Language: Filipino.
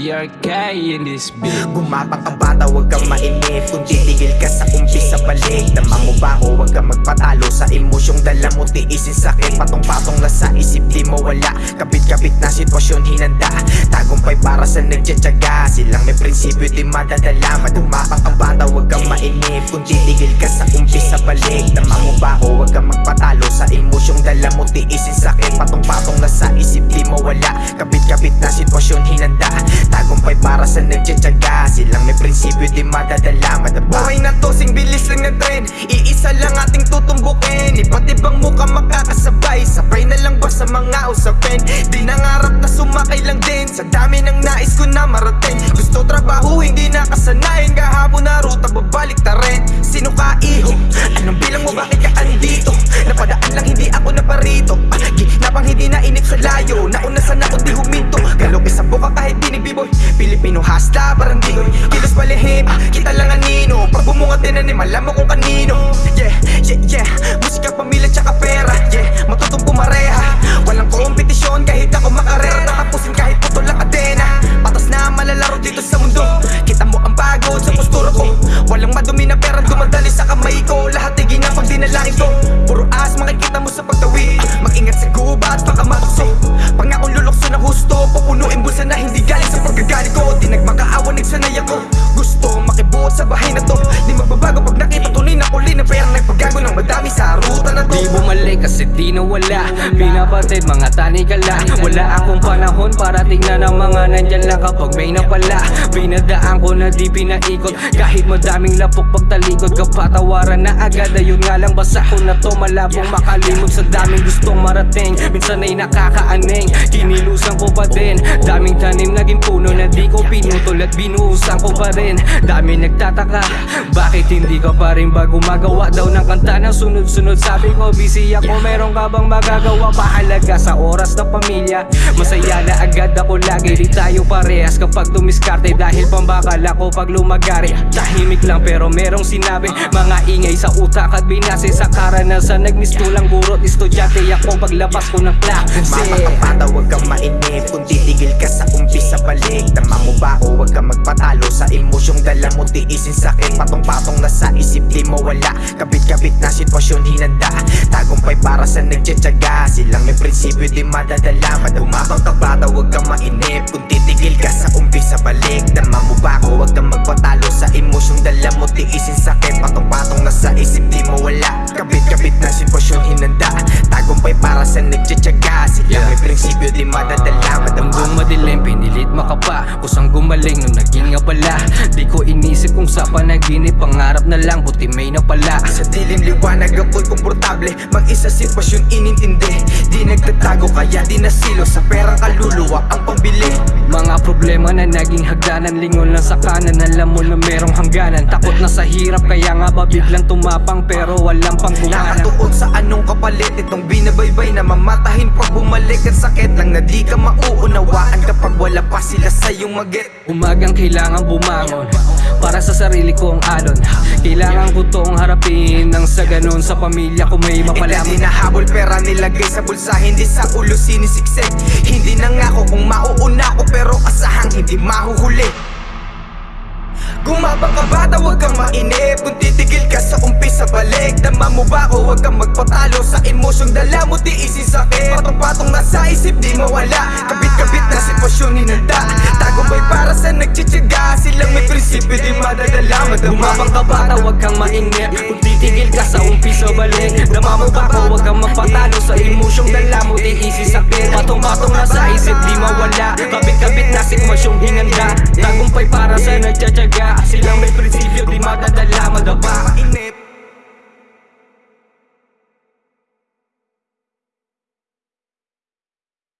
BRK in this bitch. Gumapang ka bata, huwag kang mainip Kung Kapit-kapit na sitwasyon, hinanda. Tagumpay para sa nagtsatsaga. Silang may prinsipyo, di madadala. Gumapang ka bata, huwag kang mainip. Kung titigil ka sa umpisa balik. Dama mo ba o huwag kang magpatalo? Sa emosyong dala mo, tiisin sakit Patong-patong na sa isip, di mawala. Kapit-kapit na sitwasyon, hinanda. Tagumpay para sa nagtsatsaga. Silang may prinsipyo, di madadala. Madaba Buhay na to, sing bilis lang na trend. Iisa lang ating tutumbukin. Iba't ibang muka makakasabay Sa dami ng nais ko na marating. Gusto trabaho, hindi nakasanayin Kahapon na ruta, babalik ta rin. Sino ka iho? Anong bilang mo, bakit ka andito? Napadaan lang, hindi ako naparito. Ah, Ginapang hindi na inip sa layo? Nauna sana ako di huminto. Galok sa buka kahit di ni B-boy Pilipino hasta, parang di ko Kilos palihim, kita lang anino Pag bumungat din na alam mo kung kanino. Yeah, yeah, yeah. Musika, pamilya, tsaka pera Pinapatid mga tanikala Wala akong panahon para tingnan ang mga nandyan lang kapag may napala. Pinadaan ko na di pinaikot. Kahit madaming lapok pagtalikod Kapatawaran na agad. Ayun nga lang basa ko na to Malabong makalimot sa daming gustong marating. Minsan ay nakakaaning Kinilusan ko pa din. Daming tanim naging puno na di ko pinutol At binuhusan ko pa rin. Dami nagtataka Bakit hindi ka pa rin ba gumagawa daw ng kanta ng sunod-sunod? Sabi ko busy ako Meron ka bang magagawa Pahalaga sa oras ng pamilya. Masaya na agad ako lagi Di tayo parehas kapag tumiskarte Dahil pambakal ako pag lumagari. Tahimik lang pero merong sinabi Mga ingay sa utak at binase sa karanasan Nagmistulang burot Estudyante ako paglabas ko ng klase. Mapakapata, huwag kang mainip Kung titigil ka sa umpisa balik. Tama mo ba o huwag kang magpatalo Sa emosyong dala mo? Tiisin sakit Patong-patong na sa isip di mawala. Kabit-kabit na sitwasyon hinanda. Tagumpay para sa nagtsatsaga. Silang may prinsipyo di madadala Madumapang ka bata huwag kang mainip. Kung titigil ka sa umpisa balik Tama mo ba o huwag kang magpatalo Sa emosyong dala mo. Tiisin sakit Patong-patong na sa isip di mawala. Kabit-kabit na sitwasyon hinanda. Tagumpay para sa nagtsatsaga. Silang may prinsipyo di madadala makapa Kusang gumaling nung naging abala Di ko inisip kung sa panaginip Pangarap na lang, buti may napala. Sa dilim liwanag ako'y komportable. Mag-isa sitwasyon inintindi. Di nagtatago kaya di nasilo. Sa perang kaluluwa ang pambili. Mga problema na naging hagdanan Lingon lang sa kanan, alam mo na merong hangganan. Takot na sa hirap, kaya nga ba biglang tumapang Pero walang panggumanan Nakatuon sa anong kapalit Itong binabaybay na mamatahin pag bumalik Ang sakit lang na di ka mauunawaan Kapag wala pa sila sa'yong magit Umagang kailangan bumangon Para sa sarili kong alon. Kailangan ko tong harapin Nang sa ganun sa pamilya ko may Hindi mapalam nahabol pera nilagay sa bulsa Hindi sa ulo sinisiksik. Hindi nangako kung mauuna ko Pero asahang hindi mahuhuli. Gumabang ka bata, huwag kang mainip sa balik. Dama mo ba o huwag kang magpatalo Sa emosyong dala mo tiisin sakit Patong-patong na sa isip di mawala. Kabit-kabit na sitwasyon hinanda Tagumpay para sa nagtsitsaga Silang may prinsipyo di madadala Madama. Gumabang ka bata, huwag kang mainip Kung titigil ka sa umpisa balik. Dama mo ba ko, huwag kang magpatalo Sa emosyong dala mo, easy sakit Patong-patong na sa isip, di mawala. Kabit-kabit na sitwasyong hinanda. Tagumpay para sa nagtsatsaga. Silang may prinsipyo, di madadala Madapa Mainip